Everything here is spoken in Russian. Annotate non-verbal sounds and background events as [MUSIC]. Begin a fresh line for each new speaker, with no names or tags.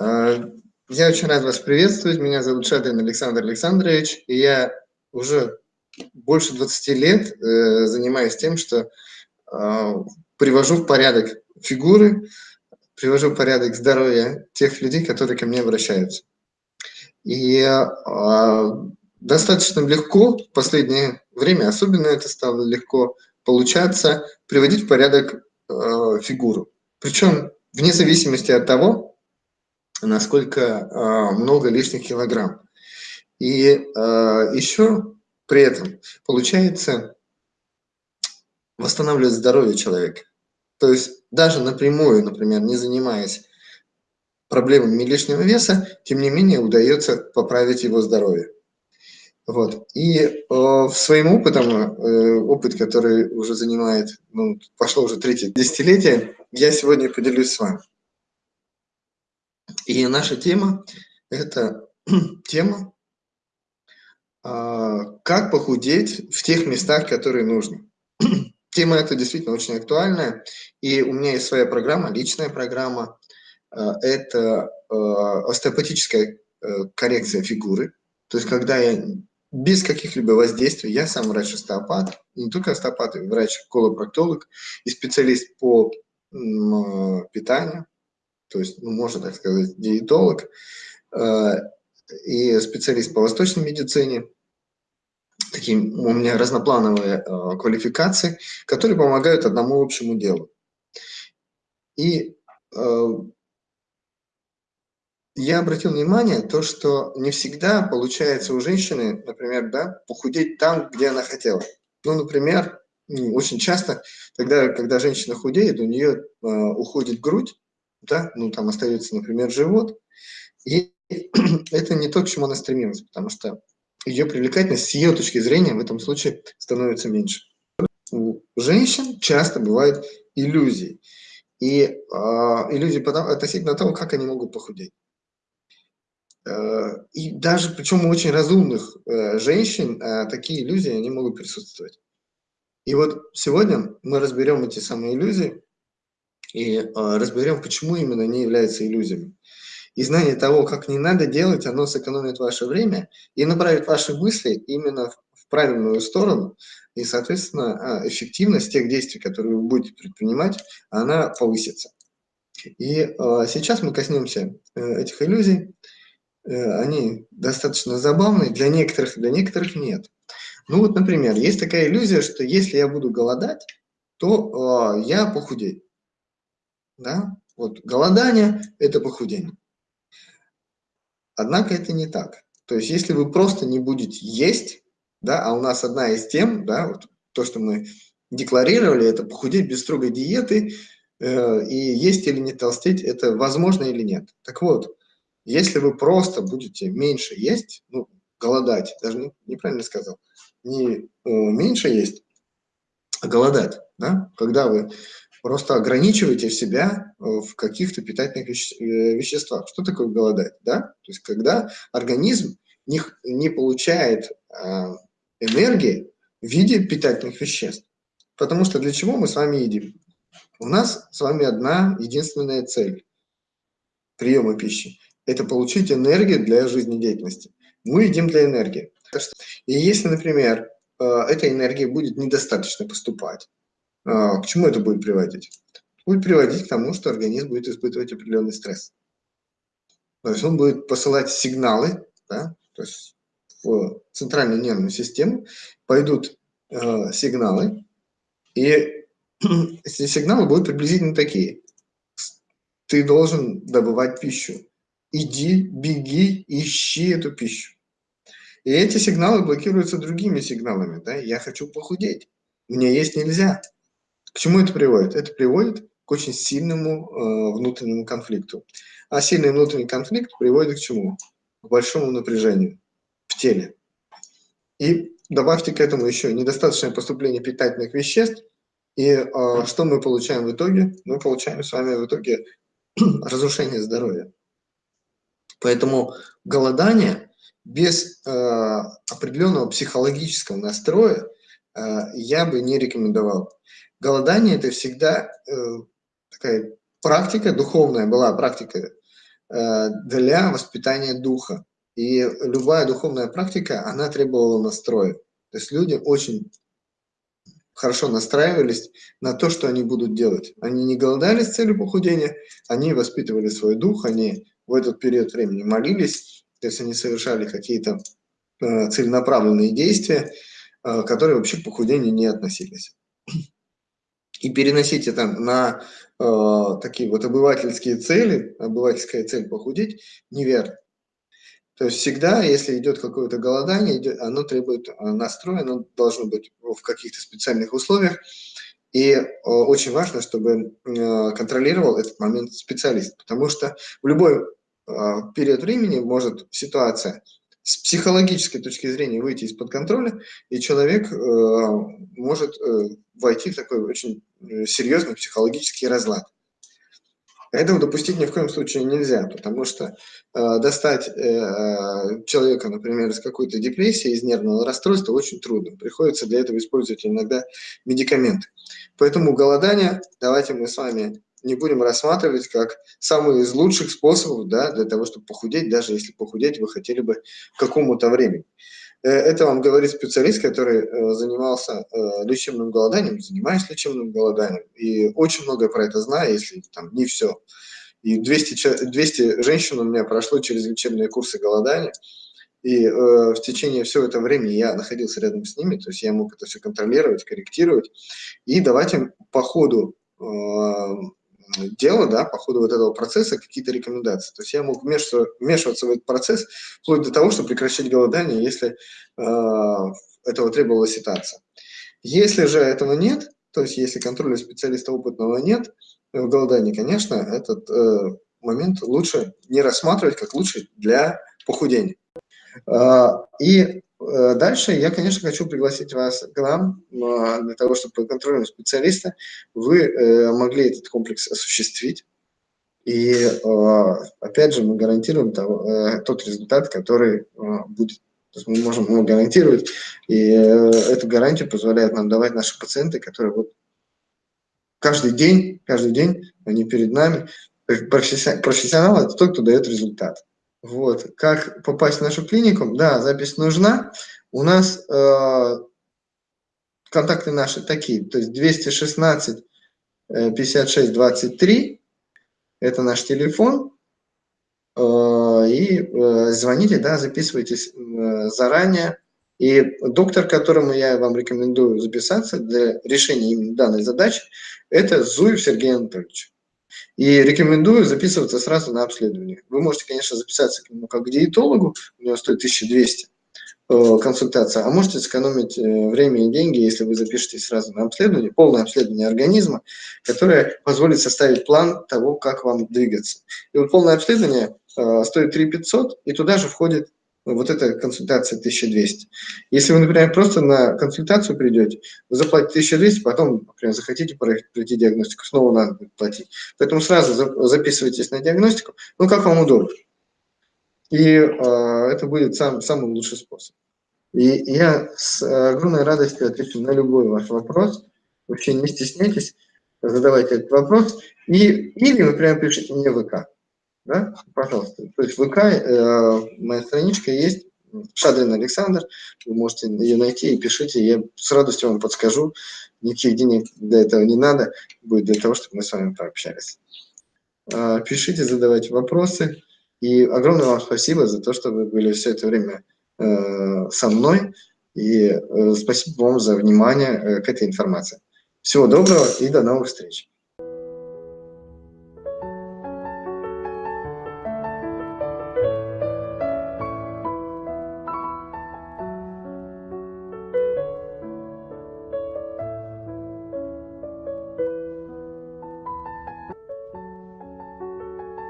А, я очень рад вас приветствовать. Меня зовут Шадрин Александр Александрович, и я уже больше 20 лет э, занимаюсь тем, что э, привожу в порядок фигуры, привожу в порядок здоровье тех людей, которые ко мне обращаются. И э, достаточно легко в последнее время, особенно это стало легко получаться, приводить в порядок фигуру. Причем вне зависимости от того, насколько э, много лишних килограмм. И э, еще при этом получается восстанавливать здоровье человека. То есть даже напрямую, например, не занимаясь проблемами лишнего веса, тем не менее удается поправить его здоровье. Вот. И э, своим опытом, э, опыт, который уже занимает, ну, пошло уже третье десятилетие, я сегодня поделюсь с вами. И наша тема – это [CLEARS THROAT] тема, э, как похудеть в тех местах, которые нужно. [CLEARS THROAT] Тема эта действительно очень актуальная, и у меня есть своя программа, личная программа. Э, это э, остеопатическая э, коррекция фигуры, то есть когда я без каких-либо воздействий. Я сам врач-остеопат, не только остеопат, врач-колопроктолог и специалист по питанию, то есть, ну, можно так сказать, диетолог э, и специалист по восточной медицине. Такие у меня разноплановые э, квалификации, которые помогают одному общему делу. И э, я обратил внимание, то, что не всегда получается у женщины, например, да, похудеть там, где она хотела. Ну, например, очень часто тогда, когда женщина худеет, у нее э, уходит грудь, да, ну, там остается, например, живот, и [CLEARS THROAT] это не то, к чему она стремилась, потому что ее привлекательность с ее точки зрения в этом случае становится меньше. У женщин часто бывают иллюзии. И э, иллюзии относительно того, как они могут похудеть. Э, и даже, причем у очень разумных э, женщин, э, такие иллюзии, они могут присутствовать. И вот сегодня мы разберем эти самые иллюзии и разберем, почему именно они являются иллюзиями. И знание того, как не надо делать, оно сэкономит ваше время и направит ваши мысли именно в правильную сторону, и, соответственно, эффективность тех действий, которые вы будете предпринимать, она повысится. И сейчас мы коснемся этих иллюзий. Э, они достаточно забавные, для некоторых, для некоторых нет. Ну вот, например, есть такая иллюзия, что если я буду голодать, то э, я похудею. Да? Вот голодание – это похудение. Однако это не так. То есть если вы просто не будете есть, да, а у нас одна из тем, да, вот то, что мы декларировали, это похудеть без строгой диеты, э, и есть или не толстеть, это возможно или нет. Так вот, если вы просто будете меньше есть, ну, голодать, даже не, неправильно сказал, не э, меньше есть, а голодать, да, когда вы просто ограничиваете себя э, в каких-то питательных э, веществах. Что такое голодать, да? То есть когда организм не, не получает э, энергии в виде питательных веществ. Потому что для чего мы с вами едим? У нас с вами одна единственная цель приема пищи это получить энергию для жизнедеятельности. Мы едим для энергии. И если, например, э, эта энергия будет недостаточно поступать, к чему это будет приводить? Будет приводить к тому, что организм будет испытывать определенный стресс. То есть он будет посылать сигналы, да, то есть в центральную нервную систему пойдут э, сигналы, и [CLEARS THROAT] эти сигналы будут приблизительно такие. Ты должен добывать пищу, иди, беги, ищи эту пищу. И эти сигналы блокируются другими сигналами. Да? Я хочу похудеть, мне есть нельзя. К чему это приводит? Это приводит к очень сильному э, внутреннему конфликту. А сильный внутренний конфликт приводит к чему? К большому напряжению в теле. И добавьте к этому еще недостаточное поступление питательных веществ, и э, что мы получаем в итоге? Мы получаем с вами в итоге [CLEARS THROAT] разрушение здоровья. Поэтому голодание без э, определенного психологического настроя э, я бы не рекомендовал. Голодание – это всегда э, такая практика, духовная была практика э, для воспитания духа. И любая духовная практика, она требовала настроя. То есть люди очень хорошо настраивались на то, что они будут делать. Они не голодали с целью похудения, они воспитывали свой дух, они в этот период времени молились, то есть они совершали какие-то э, целенаправленные действия, э, которые вообще к похудению не относились. И переносить это на э, такие вот обывательские цели, обывательская цель похудеть, неверно. То есть всегда, если идет какое-то голодание, идет, оно требует э, настроя, оно должно быть в каких-то специальных условиях. И э, очень важно, чтобы э, контролировал этот момент специалист, потому что в любой э, период времени может ситуация с психологической точки зрения выйти из-под контроля, и человек э, может э, войти в такой очень э, серьезный психологический разлад. Этого допустить ни в коем случае нельзя, потому что э, достать э, человека, например, из какой-то депрессии, из нервного расстройства очень трудно. Приходится для этого использовать иногда медикаменты. Поэтому голодание, давайте мы с вами не будем рассматривать как самый из лучших способов да, для того, чтобы похудеть, даже если похудеть вы хотели бы какому-то времени. Э, это вам говорит специалист, который э, занимался э, лечебным голоданием, занимаюсь лечебным голоданием, и очень много про это знаю, если там не все. И 200, 200 женщин у меня прошло через лечебные курсы голодания, и э, в течение всего этого времени я находился рядом с ними, то есть я мог это все контролировать, корректировать и давать им по ходу дела, да, по ходу вот этого процесса какие-то рекомендации. То есть я мог вмешиваться, вмешиваться в этот процесс вплоть до того, чтобы прекращать голодание, если э, этого требовала ситуация. Если же этого нет, то есть если контроля специалиста опытного нет в голодании, конечно, этот э, момент лучше не рассматривать как лучший для похудения. Э, и Э, дальше я, конечно, хочу пригласить вас к нам для того, чтобы под контролем специалиста вы э, могли этот комплекс осуществить. И а, опять же мы гарантируем э, тот результат, который будет. То есть мы можем его гарантировать, и эту гарантию позволяет нам давать наши пациенты, которые вот каждый день, каждый день они перед нами. Профессионал – это тот, кто дает результат. Вот. Как попасть в нашу клинику? Да, запись нужна. У нас э, контакты наши такие, то есть 216 56 23, это наш телефон. Э, и э, звоните, да, записывайтесь э, заранее. И доктор, которому я вам рекомендую записаться для решения именно данной задачи, это Зуев Сергей Анатольевич. И рекомендую записываться сразу на обследование. Вы можете, конечно, записаться к нему как к диетологу, у него стоит 1200 э, консультация, а можете сэкономить э, время и деньги, если вы запишетесь сразу на обследование, полное обследование организма, которое позволит составить план того, как вам двигаться. И вот полное обследование э, стоит 3 500, и туда же входит вот эта консультация 1200. Если вы, например, просто на консультацию придете, вы заплатите 1200, потом, например, захотите пройти диагностику, снова надо платить. Поэтому сразу записывайтесь на диагностику, ну, как вам удобно. И э, это будет сам, самый лучший способ. И я с огромной радостью отвечу на любой ваш вопрос. Вообще не стесняйтесь, задавайте этот вопрос. И, или, например, пишите мне в ВК да, пожалуйста. То есть ВК, э, моя страничка есть, Шадрин Александр, вы можете ее найти и пишите, я с радостью вам подскажу, никаких денег для этого не надо, будет для того, чтобы мы с вами пообщались. Э, пишите, задавайте вопросы, и огромное вам спасибо за то, что вы были все это время э, со мной, и э, спасибо вам за внимание э, к этой информации. Всего доброго и до новых встреч.